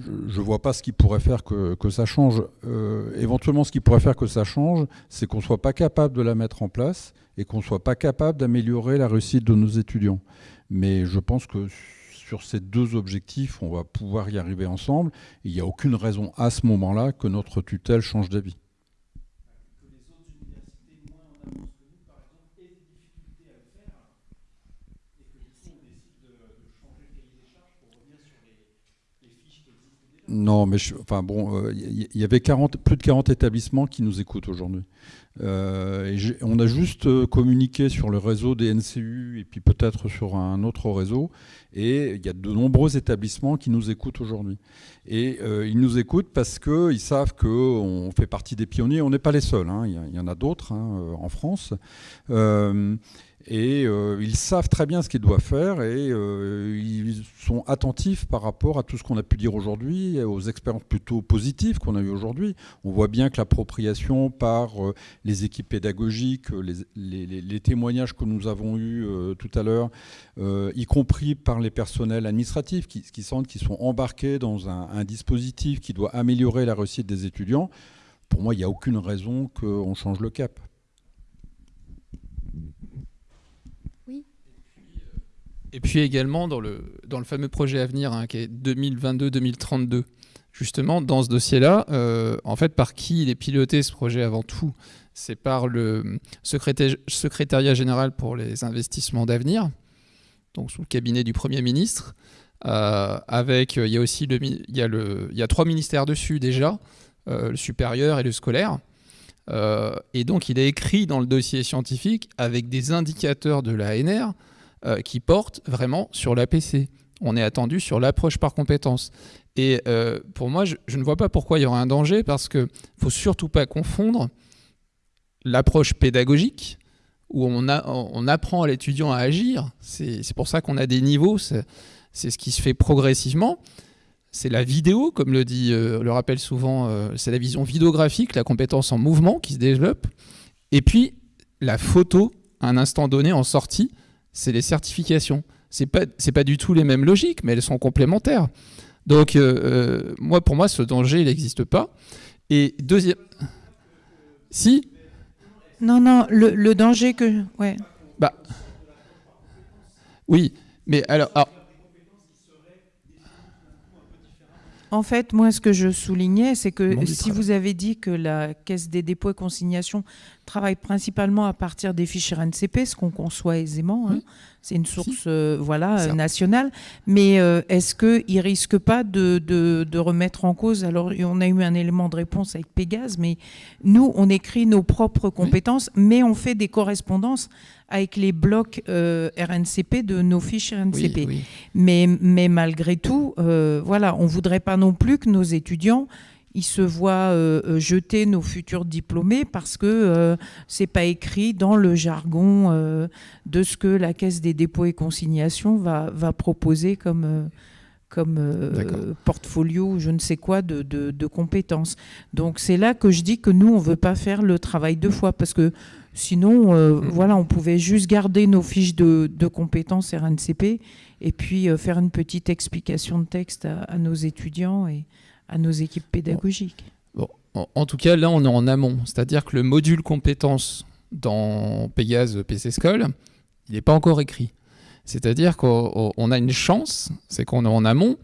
je ne vois pas ce qui pourrait faire que, ça change. Euh, éventuellement, ce qui pourrait faire que ça change, c'est qu'on ne soit pas capable de la mettre en place et qu'on ne soit pas capable d'améliorer la réussite de nos étudiants. Mais je pense que sur ces deux objectifs, on va pouvoir y arriver ensemble. Il n'y a aucune raison à ce moment-là que notre tutelle change d'avis. Non, mais enfin bon, il euh, y, avait 40, plus de 40 établissements qui nous écoutent aujourd'hui. Euh, on a juste euh, communiqué sur le réseau des NCU et puis peut-être sur un autre réseau. Et il y a de nombreux établissements qui nous écoutent aujourd'hui. Et ils nous écoutent parce qu'ils savent qu'on fait partie des pionniers. On n'est pas les seuls, hein. il y, en a d'autres hein, en France. Et euh, ils savent très bien ce qu'ils doivent faire et euh, ils sont attentifs par rapport à tout ce qu'on a pu dire aujourd'hui, aux expériences plutôt positives qu'on a eues aujourd'hui. On voit bien que l'appropriation par euh, les équipes pédagogiques, les, témoignages que nous avons eus tout à l'heure, y compris par les personnels administratifs qui, sentent qu'ils sont embarqués dans un, un dispositif qui doit améliorer la réussite des étudiants, pour moi, il n'y a aucune raison qu'on change le cap. Et puis également dans le, dans le fameux projet à venir hein, qui est 2022-2032, justement dans ce dossier-là, euh, en fait par qui il est piloté ce projet avant tout? C'est par le secrétariat général pour les investissements d'avenir, donc sous le cabinet du Premier ministre. Euh, avec, il y a aussi le, il y a le, il y a trois ministères dessus déjà, euh, le supérieur et le scolaire. et donc il est écrit dans le dossier scientifique avec des indicateurs de l'ANR euh, qui porte vraiment sur l'APC. On est attendu sur l'approche par compétence. Et euh, pour moi, je, ne vois pas pourquoi il y aurait un danger, parce qu'il ne faut surtout pas confondre l'approche pédagogique, où on, apprend à l'étudiant à agir. C'est pour ça qu'on a des niveaux, c'est ce qui se fait progressivement. C'est la vidéo, comme le dit, euh, le rappelle souvent, c'est la vision vidéographique, la compétence en mouvement qui se développe. Et puis, la photo, à un instant donné, en sortie, c'est les certifications. Ce n'est pas, pas du tout les mêmes logiques, mais elles sont complémentaires. Donc, euh, euh, moi, pour moi, ce danger, il n'existe pas. Et deuxième... Si? Non, non, le, danger que... Ouais. Bah... Oui, mais alors... alors En fait, moi, ce que je soulignais, c'est que si vous avez dit que la Caisse des dépôts et consignations travaille principalement à partir des fichiers RNCP, ce qu'on conçoit aisément, hein, c'est une source euh, voilà, nationale, mais euh, est-ce qu'il ne risque pas de, de, remettre en cause, alors on a eu un élément de réponse avec Pégase, mais nous, on écrit nos propres compétences, mais on fait des correspondances avec les blocs euh, RNCP de nos fiches RNCP. Mais, mais malgré tout, euh, voilà, on ne voudrait pas non plus que nos étudiants ils se voient euh, jeter nos futurs diplômés parce que ce n'est pas écrit dans le jargon de ce que la Caisse des dépôts et consignations va, va proposer comme, comme portfolio, je ne sais quoi, de, de, de compétences. Donc c'est là que je dis que nous, on ne veut pas faire le travail deux fois parce que Sinon, euh, mm. voilà, on pouvait juste garder nos fiches de, compétences RNCP et puis euh, faire une petite explication de texte à, nos étudiants et à nos équipes pédagogiques. En, tout cas, là, on est en amont. C'est-à-dire que le module compétences dans Pégase PC School, il n'est pas encore écrit. C'est-à-dire qu'on a une chance, c'est qu'on est en amont,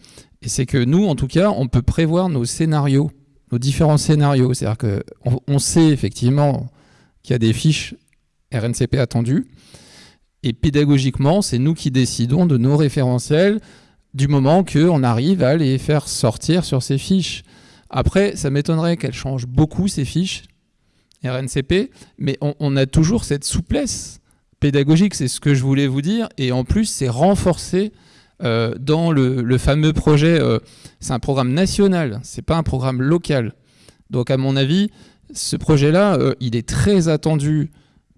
et c'est que nous, en tout cas, on peut prévoir nos scénarios, nos différents scénarios. C'est-à-dire qu'on on sait effectivement qu'il y a des fiches RNCP attendues. Et pédagogiquement, c'est nous qui décidons de nos référentiels du moment qu'on arrive à les faire sortir sur ces fiches. Après, ça m'étonnerait qu'elles changent beaucoup, ces fiches RNCP, mais on, a toujours cette souplesse pédagogique, c'est ce que je voulais vous dire, et en plus, c'est renforcé euh, dans le, fameux projet, euh, c'est un programme national, c'est pas un programme local. Donc à mon avis, ce projet-là, euh, il est très attendu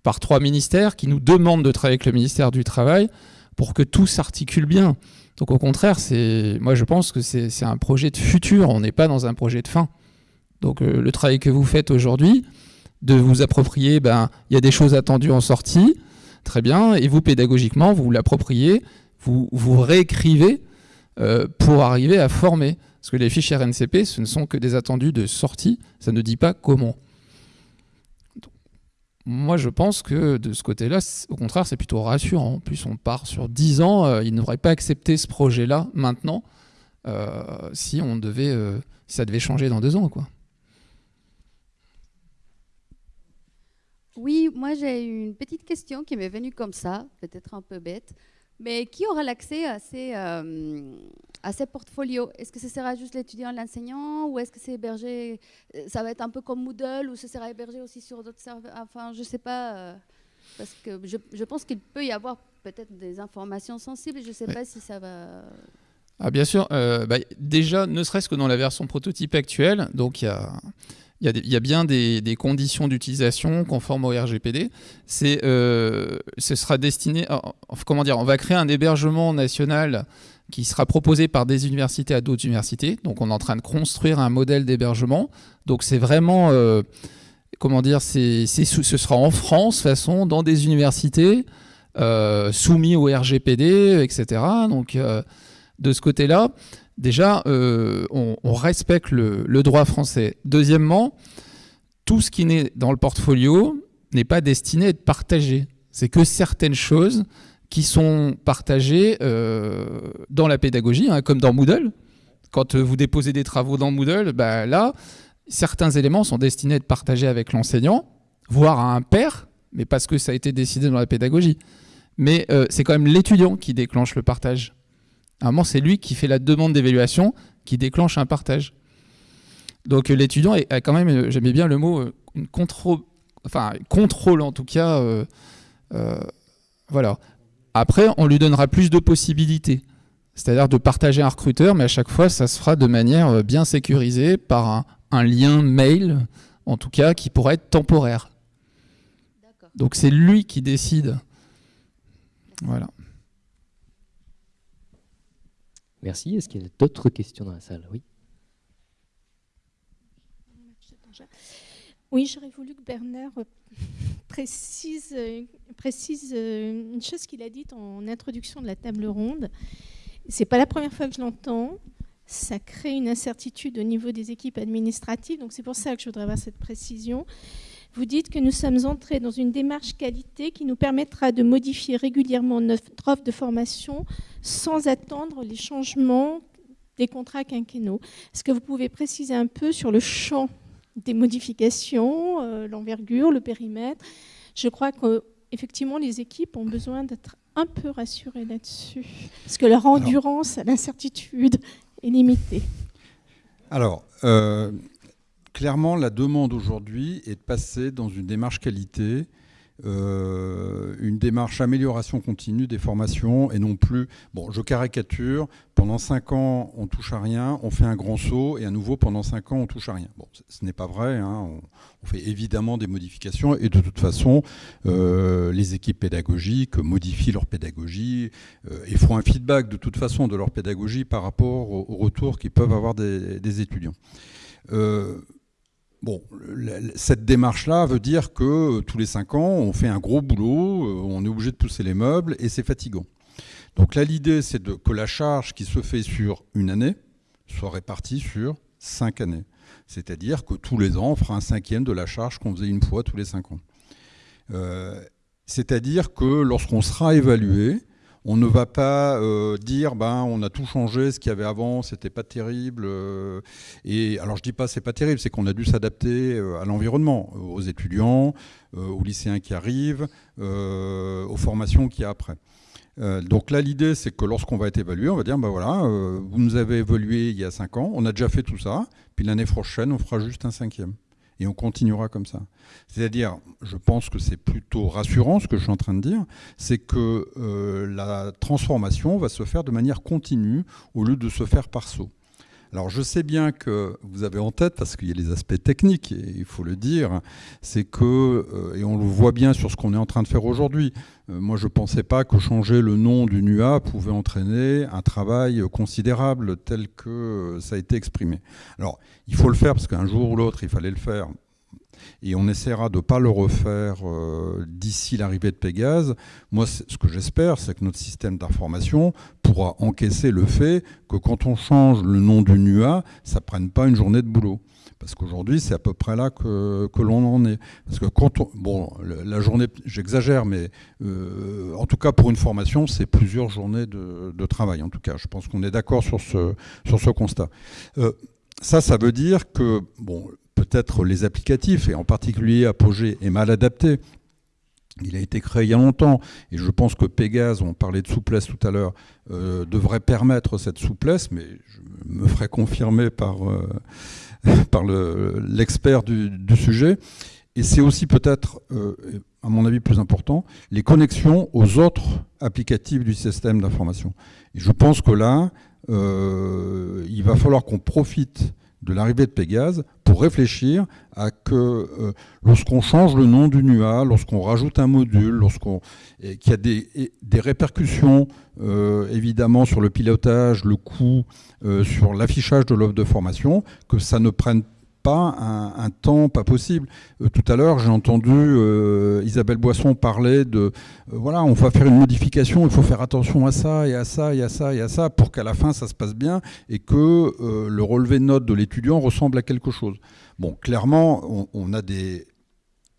par trois ministères qui nous demandent de travailler avec le ministère du Travail pour que tout s'articule bien. Donc au contraire, moi je pense que c'est un projet de futur, on n'est pas dans un projet de fin. Donc euh, le travail que vous faites aujourd'hui, de vous approprier, ben, il y a des choses attendues en sortie, très bien, et vous pédagogiquement, vous l'appropriez, vous, vous réécrivez euh, pour arriver à former. Parce que les fiches RNCP, ce ne sont que des attendus de sortie, ça ne dit pas comment. Moi, je pense que de ce côté-là, au contraire, c'est plutôt rassurant. En plus, on part sur 10 ans, euh, ils n'auraient pas accepté ce projet-là maintenant euh, si, on devait, euh, ça devait changer dans deux ans. Quoi. Oui, moi j'ai une petite question qui m'est venue comme ça, peut-être un peu bête. Mais qui aura l'accès à ces, euh, à ces portfolios? Est-ce que ce sera juste l'étudiant, l'enseignant Ou est-ce que c'est hébergé euh, Ça va être un peu comme Moodle Ou ce sera hébergé aussi sur d'autres serveurs? Enfin, je ne sais pas. Euh, parce que je, je pense qu'il peut y avoir peut-être des informations sensibles. Je ne sais pas si ça va... ah, Bien sûr. Euh, bah, déjà, ne serait-ce que dans la version prototype actuelle, donc il y a, y, y a, bien des, conditions d'utilisation conformes au RGPD. Euh, ce sera destiné, comment dire, on va créer un hébergement national qui sera proposé par des universités à d'autres universités. Donc on est en train de construire un modèle d'hébergement. Donc c'est vraiment, euh, comment dire, c'est, ce sera en France, façon, dans des universités, euh, soumis au RGPD, etc. Donc euh, de ce côté-là, déjà, on, respecte le, droit français. Deuxièmement, tout ce qui n'est dans le portfolio n'est pas destiné à être partagé. C'est que certaines choses qui sont partagés euh, dans la pédagogie, hein, comme dans Moodle. Quand vous déposez des travaux dans Moodle, bah, là, certains éléments sont destinés à être partagés avec l'enseignant, voire à un père, mais parce que ça a été décidé dans la pédagogie. Mais euh, c'est quand même l'étudiant qui déclenche le partage. À un moment, c'est lui qui fait la demande d'évaluation, qui déclenche un partage. Donc l'étudiant a quand même, j'aimais bien le mot, euh, une contrôle, enfin contrôle en tout cas, voilà. Après, on lui donnera plus de possibilités. C'est-à-dire de partager un recruteur, mais à chaque fois, ça se fera de manière euh, bien sécurisée par un, lien mail, en tout cas, qui pourrait être temporaire. Donc c'est lui qui décide. Voilà. Merci. Est-ce qu'il y a d'autres questions dans la salle? Oui. Oui, j'aurais voulu que Bernard précise, euh, précise euh, une chose qu'il a dite en introduction de la table ronde. C'est pas la première fois que je l'entends. Ça crée une incertitude au niveau des équipes administratives, donc c'est pour ça que je voudrais avoir cette précision. Vous dites que nous sommes entrés dans une démarche qualité qui nous permettra de modifier régulièrement notre offre de formation sans attendre les changements des contrats quinquennaux. Est-ce que vous pouvez préciser un peu sur le champ des modifications, euh, l'envergure, le périmètre? Je crois qu'effectivement, les équipes ont besoin d'être un peu rassurées là-dessus, parce que leur endurance à l'incertitude est limitée. Alors, euh, clairement, la demande aujourd'hui est de passer dans une démarche qualité euh, une démarche amélioration continue des formations et non plus, bon, je caricature, pendant 5 ans on touche à rien, on fait un grand saut et à nouveau pendant 5 ans on touche à rien. Bon, ce n'est pas vrai, hein, on, fait évidemment des modifications et de toute façon euh, les équipes pédagogiques modifient leur pédagogie euh, et font un feedback de toute façon de leur pédagogie par rapport au, retour qu'ils peuvent avoir des étudiants. Bon, cette démarche-là veut dire que euh, tous les cinq ans, on fait un gros boulot, euh, on est obligé de pousser les meubles et c'est fatigant. Donc là, l'idée, c'est que la charge qui se fait sur une année soit répartie sur cinq années. C'est-à-dire que tous les ans, on fera un cinquième de la charge qu'on faisait une fois tous les cinq ans. Euh, c'est-à-dire que lorsqu'on sera évalué, on ne va pas euh, dire ben on a tout changé, ce qu'il y avait avant, c'était pas terrible. Euh, et alors je dis pas c'est pas terrible, c'est qu'on a dû s'adapter euh, à l'environnement, aux étudiants, aux lycéens qui arrivent, aux formations a après. donc là, l'idée, c'est que lorsqu'on va être évalué, on va dire, ben voilà, vous nous avez évolué il y a cinq ans, on a déjà fait tout ça, puis l'année prochaine, on fera juste un cinquième et on continuera comme ça. C'est-à-dire, je pense que c'est plutôt rassurant ce que je suis en train de dire, c'est que euh, la transformation va se faire de manière continue au lieu de se faire par saut. Alors je sais bien que vous avez en tête, parce qu'il y a les aspects techniques, et il faut le dire, c'est que, euh, et on le voit bien sur ce qu'on est en train de faire aujourd'hui, euh, moi je ne pensais pas que changer le nom du NUA pouvait entraîner un travail considérable tel que ça a été exprimé. Alors il faut le faire parce qu'un jour ou l'autre il fallait le faire, et on essaiera de ne pas le refaire euh, d'ici l'arrivée de Pégase. Moi, ce que j'espère, c'est que notre système d'information pourra encaisser le fait que quand on change le nom du NUA, ça ne prenne pas une journée de boulot. Parce qu'aujourd'hui, c'est à peu près là que, l'on en est. Parce que quand on, bon, la journée, j'exagère, mais euh, en tout cas pour une formation, c'est plusieurs journées de, travail. En tout cas, je pense qu'on est d'accord sur ce, sur ce constat. Euh, ça, ça veut dire que bon, peut-être les applicatifs, et en particulier Apogee, est mal adapté. Il a été créé il y a longtemps, et je pense que Pégase, on parlait de souplesse tout à l'heure, euh, devrait permettre cette souplesse, mais je me ferai confirmer par, euh, par l'expert du, sujet. Et c'est aussi peut-être, euh, à mon avis plus important, les connexions aux autres applicatifs du système d'information. Et je pense que là, il va falloir qu'on profite de l'arrivée de Pégase pour réfléchir à que euh, lorsqu'on change le nom du NUA, lorsqu'on rajoute un module, lorsqu'on qu'il y a des, répercussions euh, évidemment sur le pilotage, le coût, euh, sur l'affichage de l'offre de formation, que ça ne prenne un, temps pas possible. Euh, tout à l'heure, j'ai entendu Isabelle Boisson parler de voilà, on va faire une modification, il faut faire attention à ça et à ça et à ça et à ça pour qu'à la fin ça se passe bien et que le relevé de notes de l'étudiant ressemble à quelque chose. Bon, clairement, on a des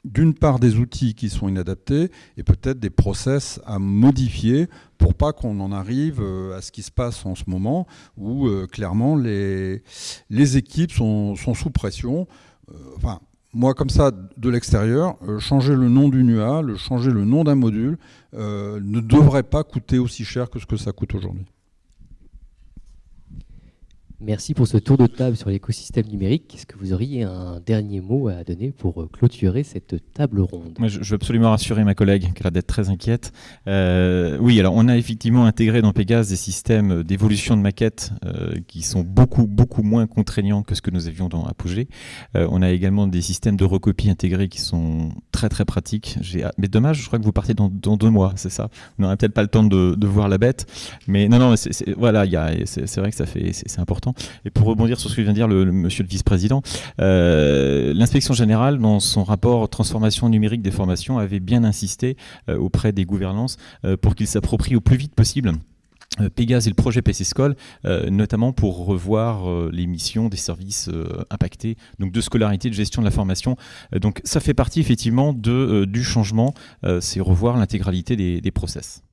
d'une part des outils qui sont inadaptés et peut-être des process à modifier pour pas qu'on en arrive euh, à ce qui se passe en ce moment où euh, clairement les, équipes sont, sous pression. Euh, enfin, moi comme ça de l'extérieur, changer le nom du NUA, le changer le nom d'un module ne devrait pas coûter aussi cher que ce que ça coûte aujourd'hui. Merci pour ce tour de table sur l'écosystème numérique. Est-ce que vous auriez un dernier mot à donner pour euh, clôturer cette table ronde? Je, veux absolument rassurer ma collègue qui a l'air d'être très inquiète. Euh, oui, alors on a effectivement intégré dans Pégase des systèmes d'évolution de maquettes euh, qui sont beaucoup, beaucoup moins contraignants que ce que nous avions dans Apogee. on a également des systèmes de recopie intégrés qui sont très, très pratiques. Mais dommage, je crois que vous partez dans, deux mois, c'est ça? On n'aura peut-être pas le temps de, voir la bête. Mais non, non, voilà, c'est vrai que ça fait, c'est important. Et pour rebondir sur ce que vient de dire le, monsieur le vice-président, euh, l'inspection générale, dans son rapport transformation numérique des formations, avait bien insisté euh, auprès des gouvernances euh, pour qu'ils s'approprient au plus vite possible Pégase et le projet PC School, notamment pour revoir les missions des services impactés, donc de scolarité, de gestion de la formation. donc ça fait partie effectivement du changement, c'est revoir l'intégralité des, des process.